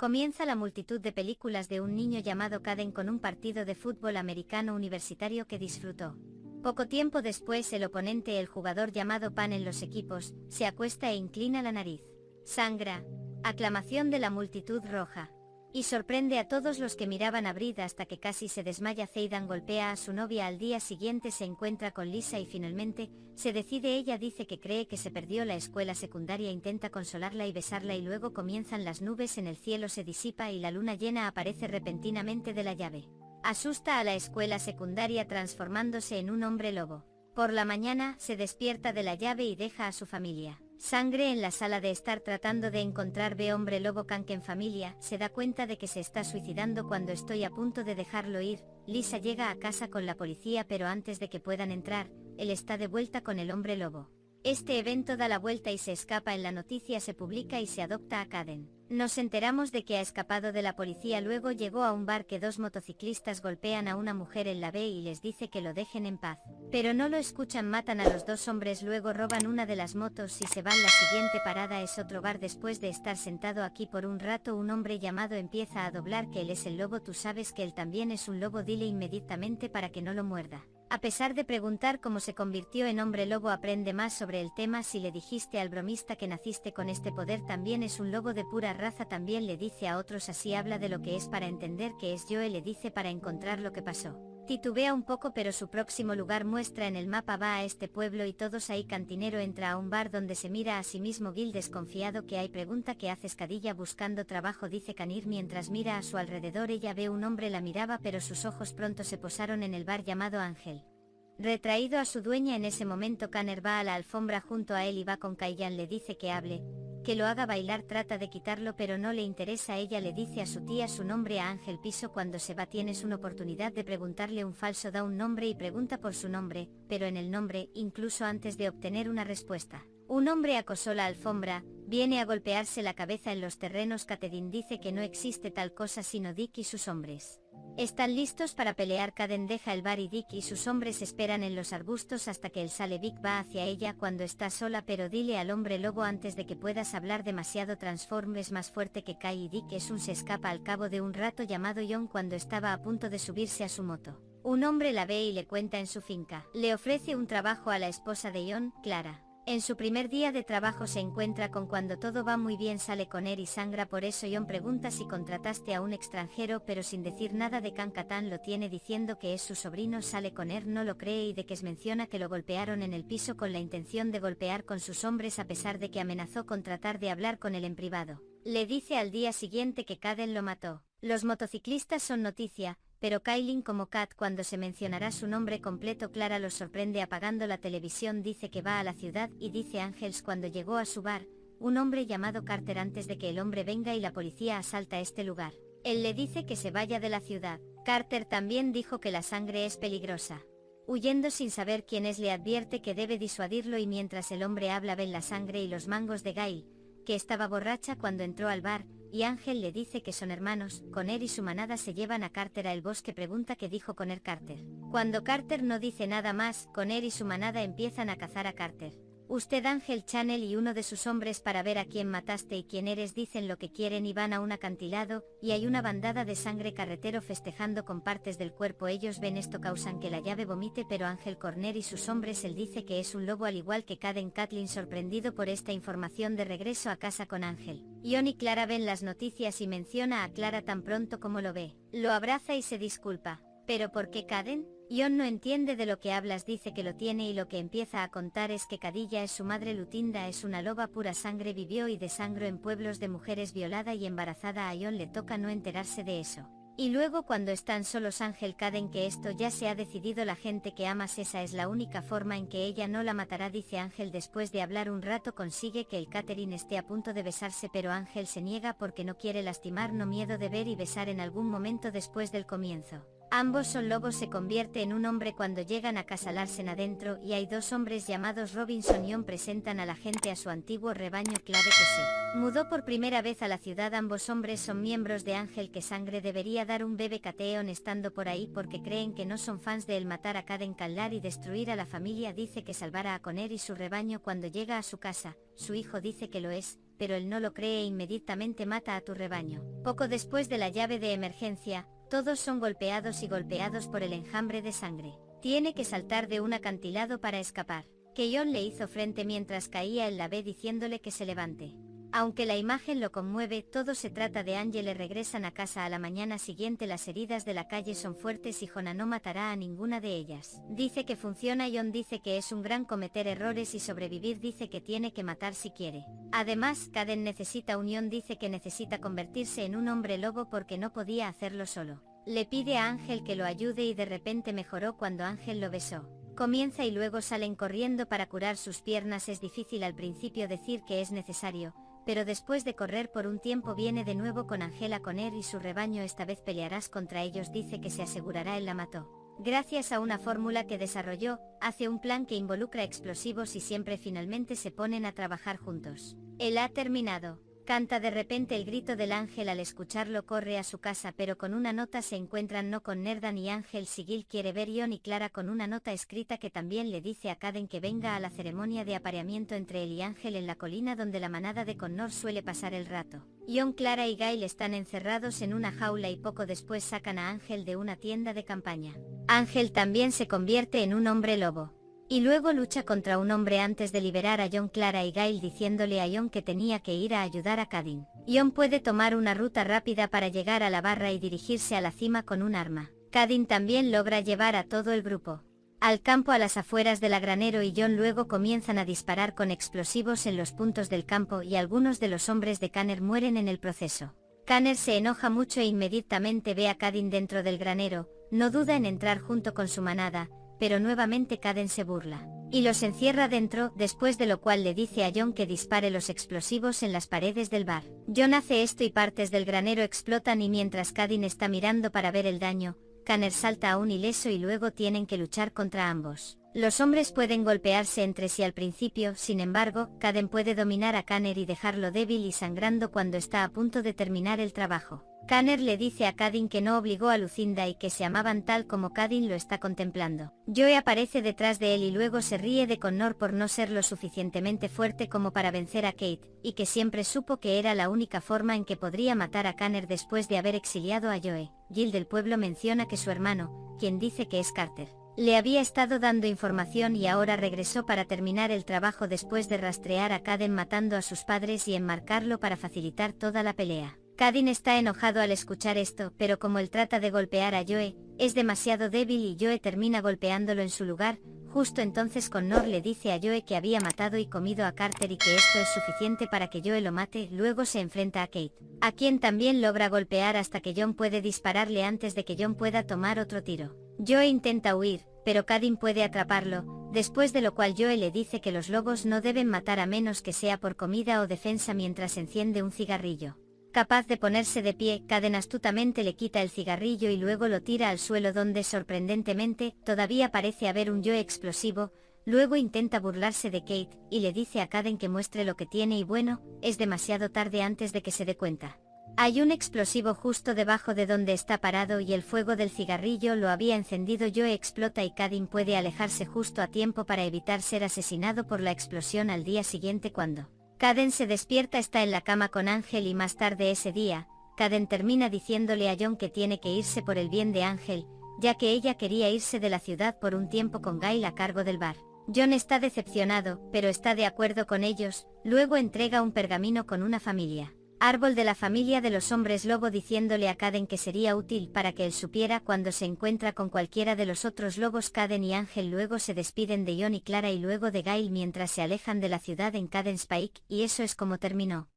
Comienza la multitud de películas de un niño llamado Caden con un partido de fútbol americano universitario que disfrutó. Poco tiempo después el oponente, el jugador llamado Pan en los equipos, se acuesta e inclina la nariz. Sangra. Aclamación de la multitud roja y sorprende a todos los que miraban a Brid hasta que casi se desmaya Zeidan golpea a su novia al día siguiente se encuentra con Lisa y finalmente, se decide ella dice que cree que se perdió la escuela secundaria intenta consolarla y besarla y luego comienzan las nubes en el cielo se disipa y la luna llena aparece repentinamente de la llave. Asusta a la escuela secundaria transformándose en un hombre lobo. Por la mañana, se despierta de la llave y deja a su familia. Sangre en la sala de estar tratando de encontrar ve hombre lobo canque en familia, se da cuenta de que se está suicidando cuando estoy a punto de dejarlo ir, Lisa llega a casa con la policía pero antes de que puedan entrar, él está de vuelta con el hombre lobo. Este evento da la vuelta y se escapa en la noticia se publica y se adopta a Caden. Nos enteramos de que ha escapado de la policía luego llegó a un bar que dos motociclistas golpean a una mujer en la B y les dice que lo dejen en paz. Pero no lo escuchan matan a los dos hombres luego roban una de las motos y se van la siguiente parada es otro bar después de estar sentado aquí por un rato un hombre llamado empieza a doblar que él es el lobo tú sabes que él también es un lobo dile inmediatamente para que no lo muerda. A pesar de preguntar cómo se convirtió en hombre lobo aprende más sobre el tema si le dijiste al bromista que naciste con este poder también es un lobo de pura raza también le dice a otros así habla de lo que es para entender que es yo le dice para encontrar lo que pasó. Titubea un poco pero su próximo lugar muestra en el mapa va a este pueblo y todos ahí cantinero entra a un bar donde se mira a sí mismo Gil desconfiado que hay pregunta que hace escadilla buscando trabajo dice Canir mientras mira a su alrededor ella ve un hombre la miraba pero sus ojos pronto se posaron en el bar llamado Ángel. Retraído a su dueña en ese momento Canner va a la alfombra junto a él y va con Kayan le dice que hable, que lo haga bailar trata de quitarlo pero no le interesa ella le dice a su tía su nombre a Ángel Piso cuando se va tienes una oportunidad de preguntarle un falso da un nombre y pregunta por su nombre, pero en el nombre, incluso antes de obtener una respuesta. Un hombre acosó la alfombra, viene a golpearse la cabeza en los terrenos Catedin dice que no existe tal cosa sino Dick y sus hombres. Están listos para pelear Caden deja el bar y Dick y sus hombres esperan en los arbustos hasta que el sale Vic va hacia ella cuando está sola pero dile al hombre lobo antes de que puedas hablar demasiado transform es más fuerte que Kai y Dick es un se escapa al cabo de un rato llamado John cuando estaba a punto de subirse a su moto. Un hombre la ve y le cuenta en su finca. Le ofrece un trabajo a la esposa de John, Clara. En su primer día de trabajo se encuentra con cuando todo va muy bien sale con él y sangra por eso John pregunta si contrataste a un extranjero pero sin decir nada de Cancatán lo tiene diciendo que es su sobrino sale con él no lo cree y de que es menciona que lo golpearon en el piso con la intención de golpear con sus hombres a pesar de que amenazó con tratar de hablar con él en privado. Le dice al día siguiente que Caden lo mató. Los motociclistas son noticia, pero Kailin como Kat cuando se mencionará su nombre completo Clara los sorprende apagando la televisión dice que va a la ciudad y dice Ángels cuando llegó a su bar, un hombre llamado Carter antes de que el hombre venga y la policía asalta este lugar. Él le dice que se vaya de la ciudad. Carter también dijo que la sangre es peligrosa. Huyendo sin saber quién es le advierte que debe disuadirlo y mientras el hombre habla ven la sangre y los mangos de Gail, que estaba borracha cuando entró al bar, y Ángel le dice que son hermanos, Conner y su manada se llevan a Carter a el bosque pregunta qué dijo Conner Carter. Cuando Carter no dice nada más, Conner y su manada empiezan a cazar a Carter. Usted Ángel Channel y uno de sus hombres para ver a quién mataste y quién eres dicen lo que quieren y van a un acantilado, y hay una bandada de sangre carretero festejando con partes del cuerpo ellos ven esto causan que la llave vomite pero Ángel Corner y sus hombres él dice que es un lobo al igual que Caden Kathleen sorprendido por esta información de regreso a casa con Ángel. Ion y Clara ven las noticias y menciona a Clara tan pronto como lo ve. Lo abraza y se disculpa. ¿Pero por qué Caden? Ion no entiende de lo que hablas dice que lo tiene y lo que empieza a contar es que Cadilla es su madre Lutinda es una loba pura sangre vivió y desangro en pueblos de mujeres violada y embarazada a Ion le toca no enterarse de eso. Y luego cuando están solos Ángel Caden que esto ya se ha decidido la gente que amas esa es la única forma en que ella no la matará dice Ángel después de hablar un rato consigue que el Catherine esté a punto de besarse pero Ángel se niega porque no quiere lastimar no miedo de ver y besar en algún momento después del comienzo. Ambos son lobos se convierte en un hombre cuando llegan a casa Larsen adentro y hay dos hombres llamados Robinson y On presentan a la gente a su antiguo rebaño clave que se mudó por primera vez a la ciudad. Ambos hombres son miembros de Ángel que sangre debería dar un bebé cateón estando por ahí porque creen que no son fans de el matar a Caden Callar y destruir a la familia dice que salvará a Conner y su rebaño cuando llega a su casa, su hijo dice que lo es, pero él no lo cree e inmediatamente mata a tu rebaño. Poco después de la llave de emergencia, todos son golpeados y golpeados por el enjambre de sangre. Tiene que saltar de un acantilado para escapar. Keyon le hizo frente mientras caía en la B diciéndole que se levante. Aunque la imagen lo conmueve, todo se trata de Angele regresan a casa a la mañana siguiente las heridas de la calle son fuertes y Jona no matará a ninguna de ellas. Dice que funciona Yon dice que es un gran cometer errores y sobrevivir dice que tiene que matar si quiere. Además, Kaden necesita unión dice que necesita convertirse en un hombre lobo porque no podía hacerlo solo. Le pide a Ángel que lo ayude y de repente mejoró cuando Ángel lo besó. Comienza y luego salen corriendo para curar sus piernas es difícil al principio decir que es necesario, pero después de correr por un tiempo viene de nuevo con Angela Conner y su rebaño esta vez pelearás contra ellos dice que se asegurará él la mató. Gracias a una fórmula que desarrolló, hace un plan que involucra explosivos y siempre finalmente se ponen a trabajar juntos. Él ha terminado. Canta de repente el grito del ángel al escucharlo corre a su casa pero con una nota se encuentran no con Nerdan y Ángel Sigil quiere ver Ion y Clara con una nota escrita que también le dice a Caden que venga a la ceremonia de apareamiento entre él y Ángel en la colina donde la manada de Connor suele pasar el rato. Ion, Clara y Gail están encerrados en una jaula y poco después sacan a Ángel de una tienda de campaña. Ángel también se convierte en un hombre lobo. Y luego lucha contra un hombre antes de liberar a John Clara y Gail diciéndole a John que tenía que ir a ayudar a Cadin. John puede tomar una ruta rápida para llegar a la barra y dirigirse a la cima con un arma. Cadin también logra llevar a todo el grupo al campo a las afueras de la granero y John luego comienzan a disparar con explosivos en los puntos del campo y algunos de los hombres de Canner mueren en el proceso. Canner se enoja mucho e inmediatamente ve a Cadin dentro del granero, no duda en entrar junto con su manada, pero nuevamente Caden se burla. Y los encierra dentro, después de lo cual le dice a John que dispare los explosivos en las paredes del bar. John hace esto y partes del granero explotan y mientras Cadin está mirando para ver el daño, Kanner salta aún ileso y luego tienen que luchar contra ambos. Los hombres pueden golpearse entre sí al principio, sin embargo, Caden puede dominar a Kanner y dejarlo débil y sangrando cuando está a punto de terminar el trabajo. Kanner le dice a Kadin que no obligó a Lucinda y que se amaban tal como Kadin lo está contemplando. Joe aparece detrás de él y luego se ríe de Connor por no ser lo suficientemente fuerte como para vencer a Kate, y que siempre supo que era la única forma en que podría matar a Kanner después de haber exiliado a Joe. Jill del pueblo menciona que su hermano, quien dice que es Carter, le había estado dando información y ahora regresó para terminar el trabajo después de rastrear a Caden matando a sus padres y enmarcarlo para facilitar toda la pelea. Kadin está enojado al escuchar esto, pero como él trata de golpear a Joe, es demasiado débil y Joe termina golpeándolo en su lugar, justo entonces Connor le dice a Joe que había matado y comido a Carter y que esto es suficiente para que Joe lo mate, luego se enfrenta a Kate, a quien también logra golpear hasta que John puede dispararle antes de que John pueda tomar otro tiro. Joe intenta huir, pero Kadin puede atraparlo, después de lo cual Joe le dice que los lobos no deben matar a menos que sea por comida o defensa mientras enciende un cigarrillo. Capaz de ponerse de pie, Caden astutamente le quita el cigarrillo y luego lo tira al suelo donde sorprendentemente, todavía parece haber un yo explosivo, luego intenta burlarse de Kate, y le dice a Caden que muestre lo que tiene y bueno, es demasiado tarde antes de que se dé cuenta. Hay un explosivo justo debajo de donde está parado y el fuego del cigarrillo lo había encendido yo explota y Cadin puede alejarse justo a tiempo para evitar ser asesinado por la explosión al día siguiente cuando Caden se despierta está en la cama con Ángel y más tarde ese día, Caden termina diciéndole a John que tiene que irse por el bien de Ángel, ya que ella quería irse de la ciudad por un tiempo con Gail a cargo del bar. John está decepcionado, pero está de acuerdo con ellos, luego entrega un pergamino con una familia árbol de la familia de los hombres lobo diciéndole a Caden que sería útil para que él supiera cuando se encuentra con cualquiera de los otros lobos Caden y Ángel luego se despiden de John y Clara y luego de Gail mientras se alejan de la ciudad en Caden Spike y eso es como terminó.